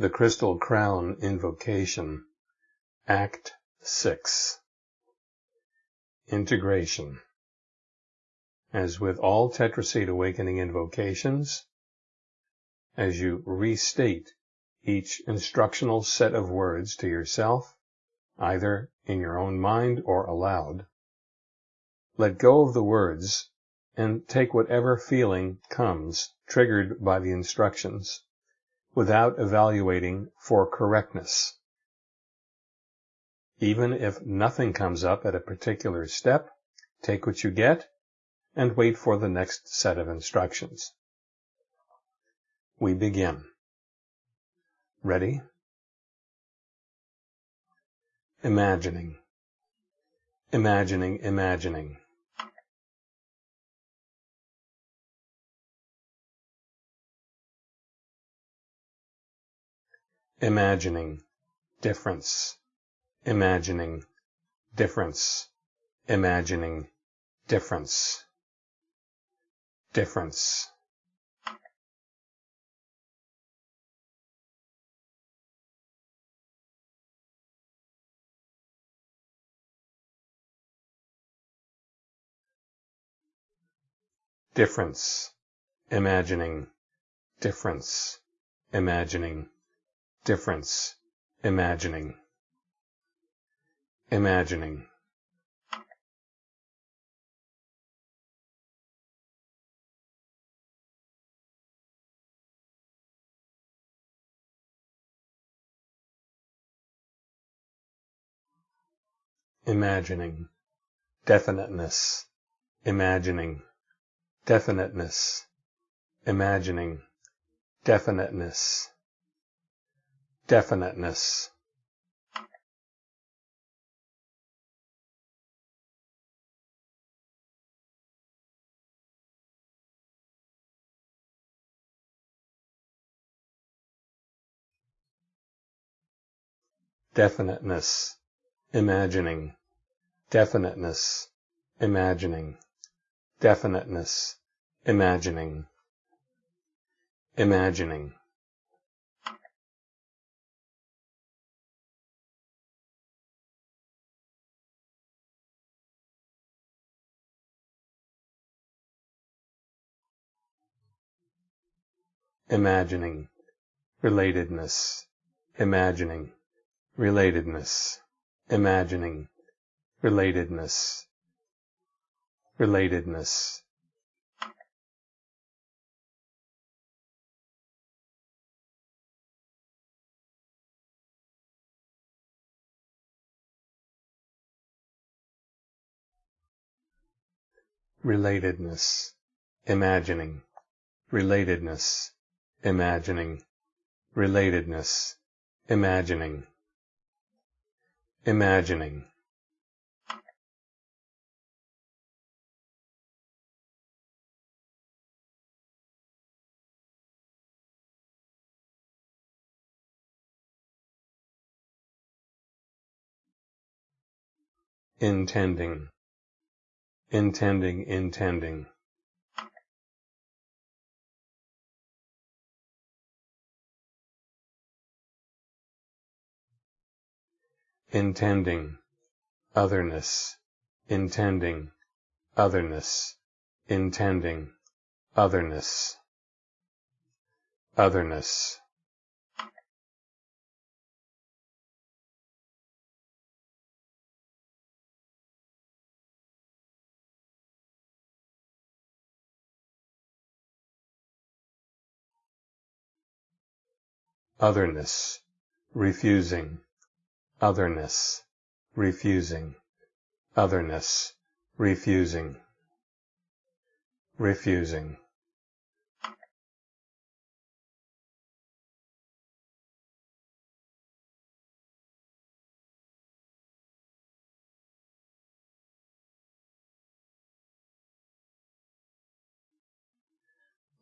The Crystal Crown Invocation Act 6 Integration. As with all Tetraseed Awakening invocations, as you restate each instructional set of words to yourself, either in your own mind or aloud, let go of the words and take whatever feeling comes triggered by the instructions without evaluating for correctness. Even if nothing comes up at a particular step, take what you get and wait for the next set of instructions. We begin. Ready? Imagining. Imagining, imagining. Imagining, difference, imagining, difference, imagining, difference, difference. Difference, imagining, difference, imagining, difference, imagining, imagining. Imagining, definiteness, imagining, definiteness, imagining, definiteness definiteness. Definiteness. Imagining. Definiteness. Imagining. Definiteness. Imagining. Imagining imagining, relatedness, imagining, relatedness, imagining, relatedness, relatedness. Relatedness, imagining, relatedness, imagining, relatedness, imagining, imagining. intending, intending, intending. Intending, otherness, intending, otherness, intending, otherness, otherness. Otherness, refusing, otherness, refusing, otherness, refusing, refusing.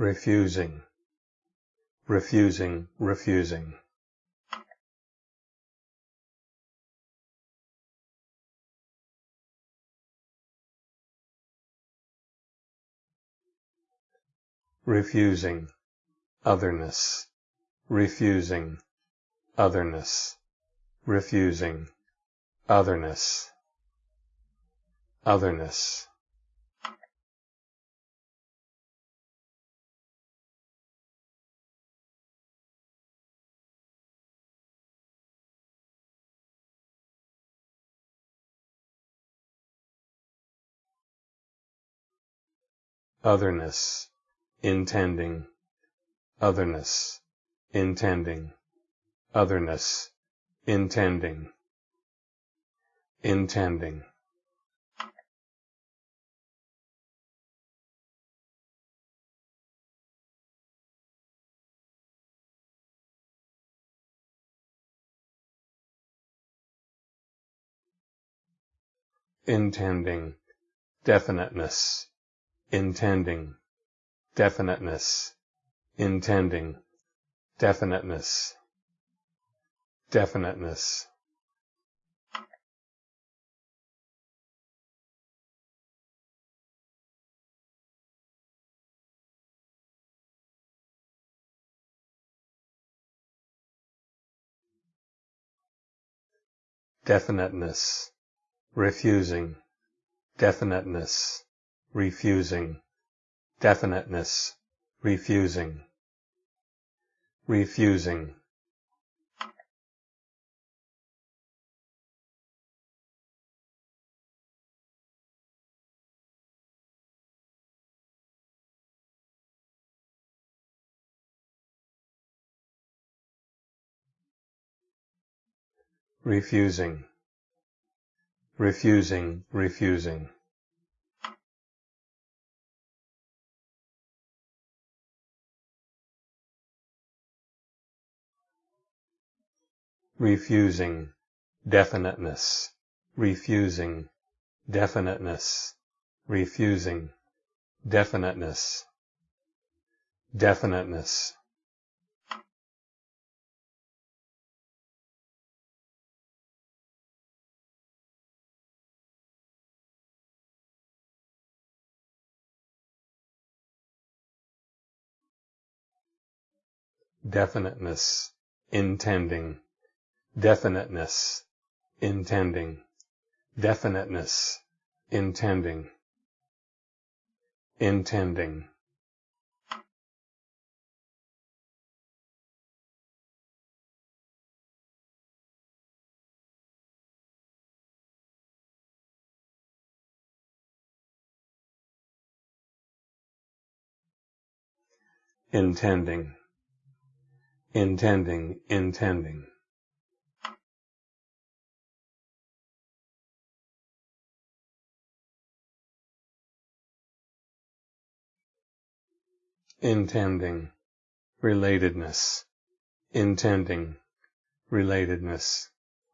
refusing, refusing, refusing. Refusing, otherness, refusing, otherness, refusing, otherness, otherness. otherness, intending, otherness, intending, otherness, intending, intending. intending, definiteness, intending, definiteness, intending, definiteness, definiteness. definiteness, refusing, definiteness, refusing, definiteness, refusing, refusing. refusing, refusing, refusing. Refusing, definiteness, refusing, definiteness, refusing, definiteness, definiteness. definiteness, intending, definiteness, intending, definiteness, intending, intending. intending, intending, intending. Intending, relatedness, intending, relatedness,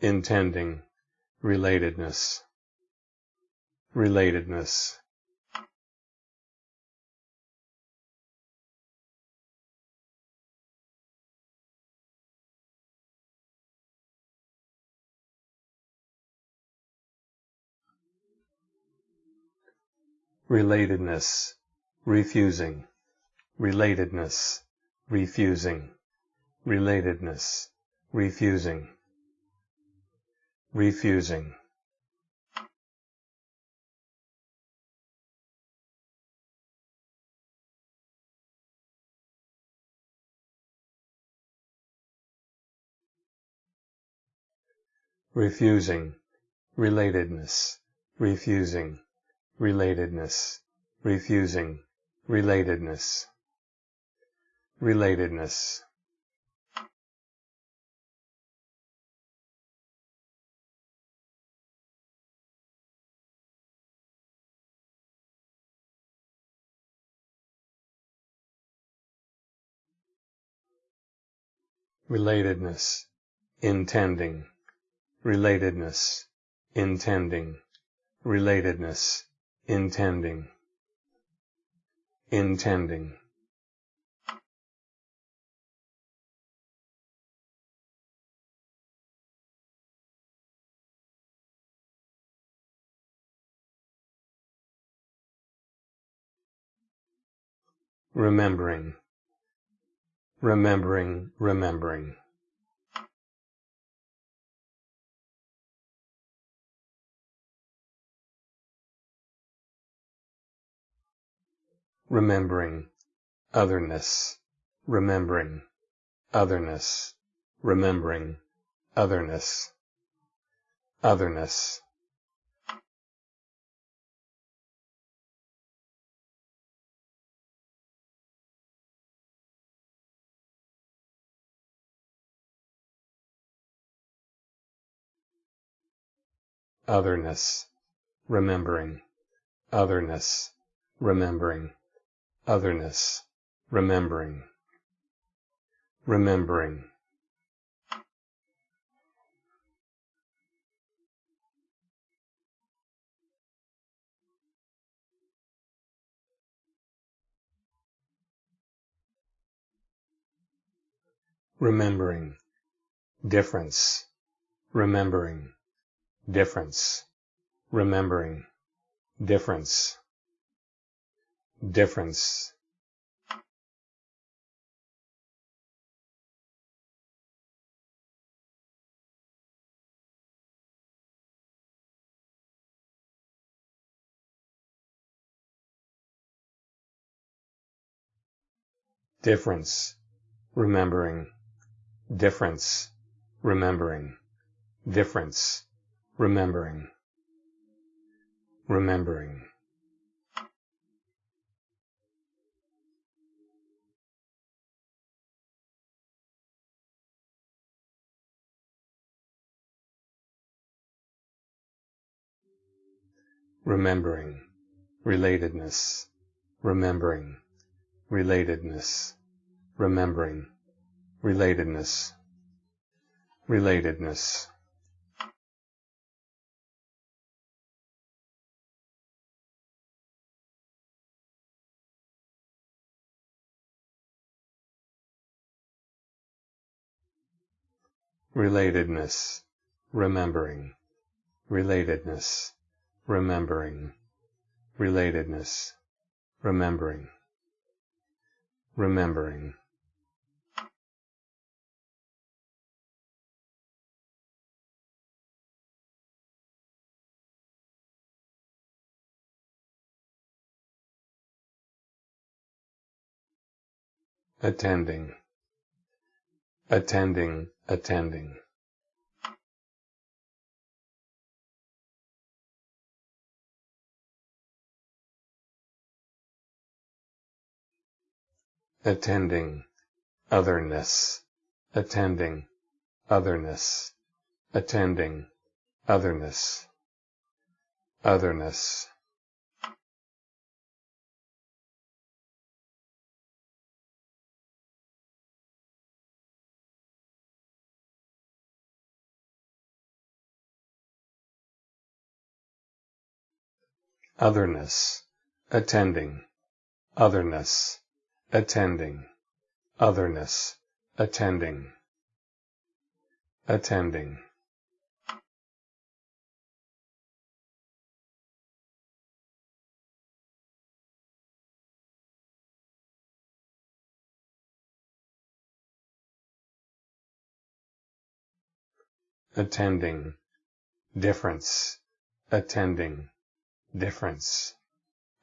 intending, relatedness, relatedness. relatedness, refusing, relatedness, refusing, relatedness, refusing, refusing. refusing, relatedness, refusing, relatedness, refusing, relatedness, relatedness. relatedness, intending, relatedness, intending, relatedness, intending, intending. remembering, remembering, remembering. Remembering otherness, remembering otherness, remembering otherness, otherness. Otherness, remembering, otherness, remembering, otherness, remembering, remembering. Remembering, difference, remembering, difference, remembering, difference, difference. Difference, remembering, difference, remembering, difference, remembering, remembering. remembering, relatedness, remembering, relatedness, remembering, relatedness, relatedness. Relatedness, remembering, relatedness, remembering, relatedness, remembering, remembering. attending, attending, attending. attending, otherness, attending, otherness, attending, otherness, otherness. Otherness, attending, otherness, attending, otherness, attending, attending. attending, difference, attending, difference,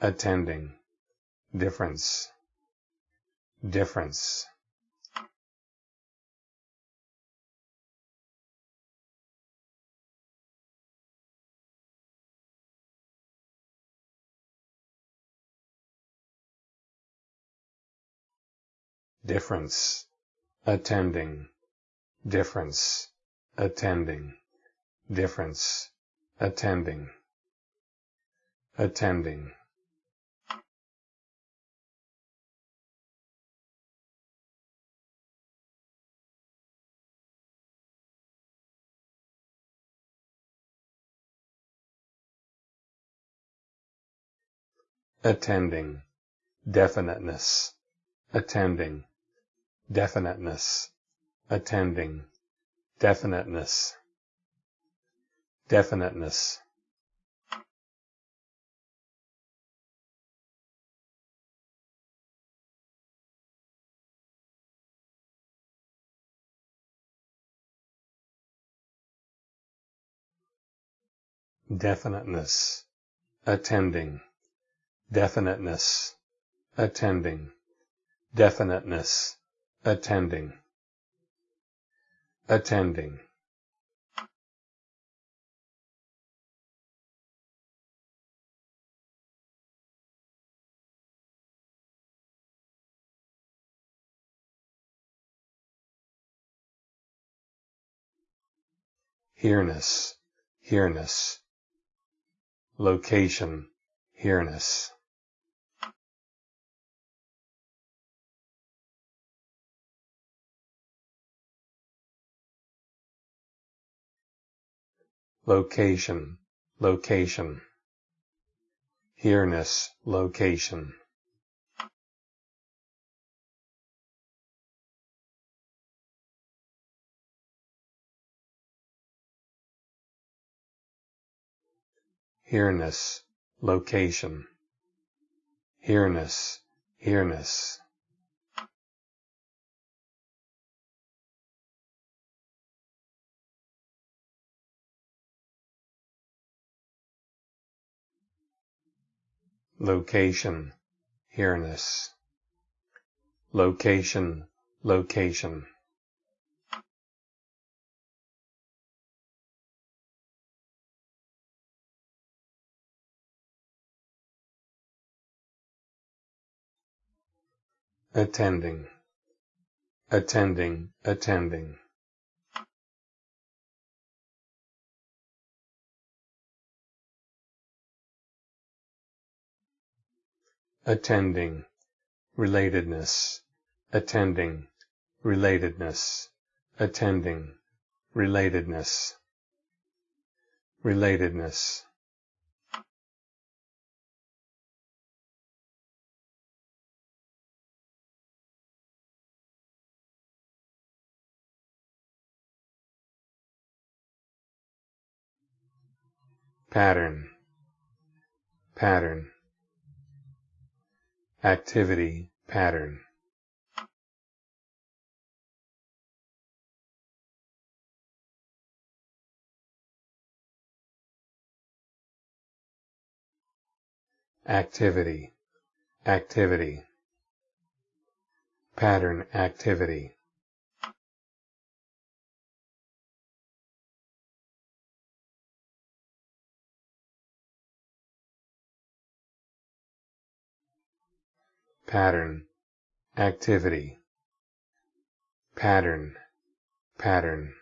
attending, difference, difference. difference, attending, difference, attending, difference, attending, attending. attending, definiteness, attending, definiteness, attending, definiteness, definiteness. Definiteness, attending, definiteness, attending, definiteness, attending, attending. Here-ness, here-ness. Location, here-ness. Location, location. Here-ness, location. Here-ness, location, here-ness, here-ness. Location, here-ness. Location, location. Attending, attending, attending. attending, relatedness, attending, relatedness, attending, relatedness, relatedness. Pattern, pattern, activity, pattern. Activity, activity, pattern activity. Pattern, activity, pattern, pattern.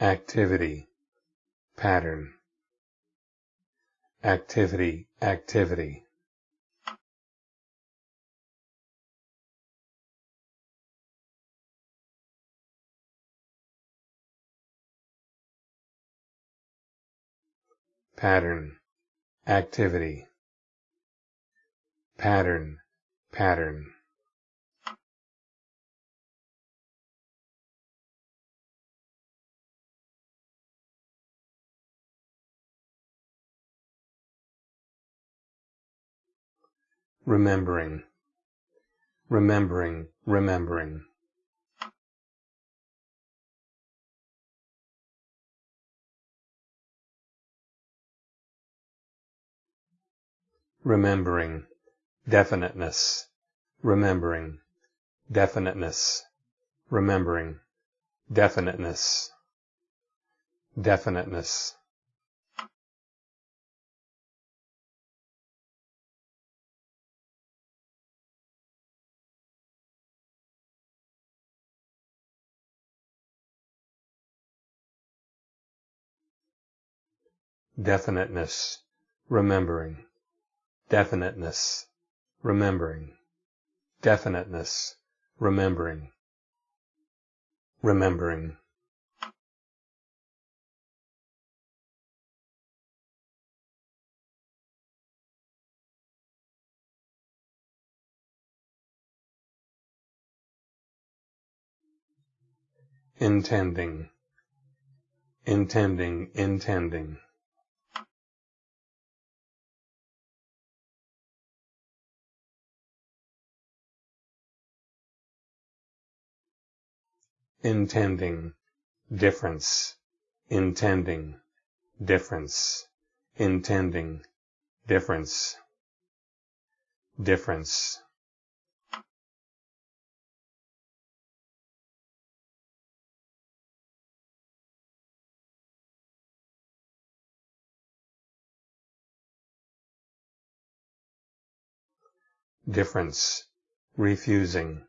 activity, pattern, activity, activity. Pattern, activity, pattern, pattern. Remembering, remembering, remembering. Remembering, definiteness, remembering, definiteness, remembering, definiteness, definiteness. Definiteness, remembering definiteness, remembering, definiteness, remembering, remembering. intending, intending, intending. Intending, difference, intending, difference, intending, difference, difference. difference, refusing,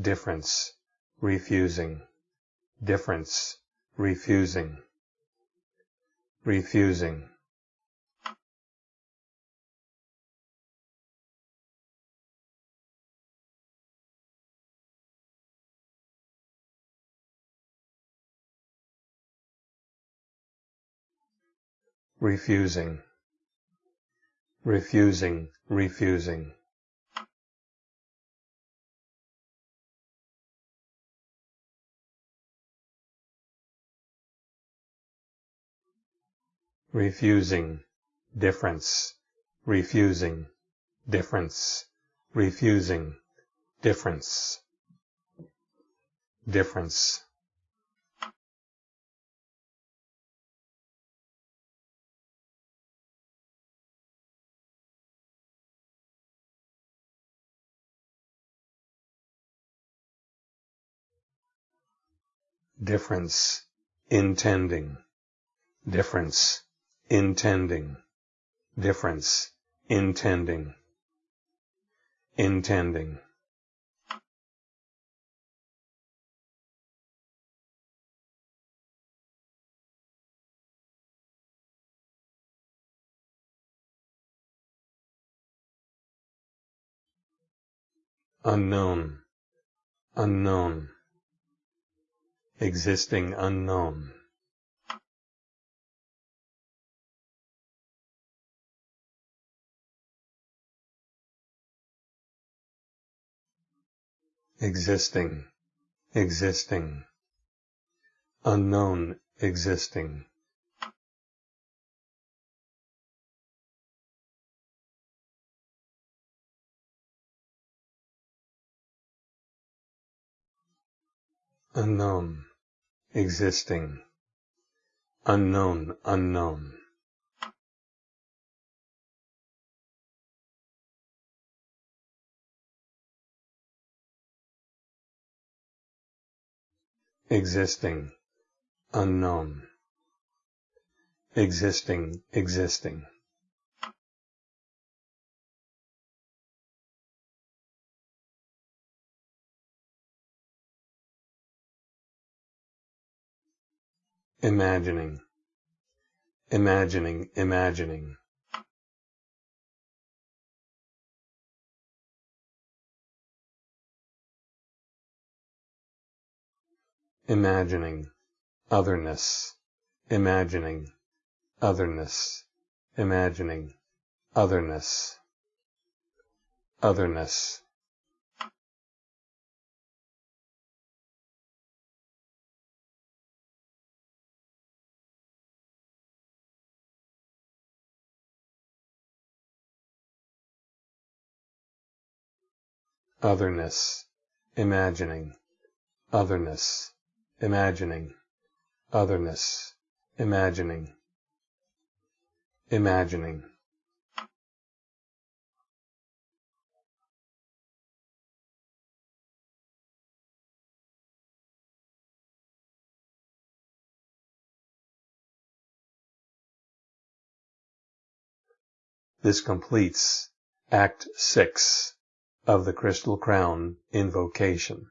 difference, refusing, difference, refusing, refusing. refusing, refusing, refusing. Refusing, difference, refusing, difference, refusing, difference, difference. difference, intending, difference, intending, difference, intending, intending. unknown, unknown, existing unknown. Existing, existing, unknown existing. Unknown, existing, unknown, unknown. Existing, unknown, existing, existing. imagining, imagining, imagining. Imagining, otherness, imagining, otherness, imagining, otherness, otherness. otherness, imagining, otherness, imagining, otherness, imagining, imagining. This completes Act 6 of the Crystal Crown Invocation.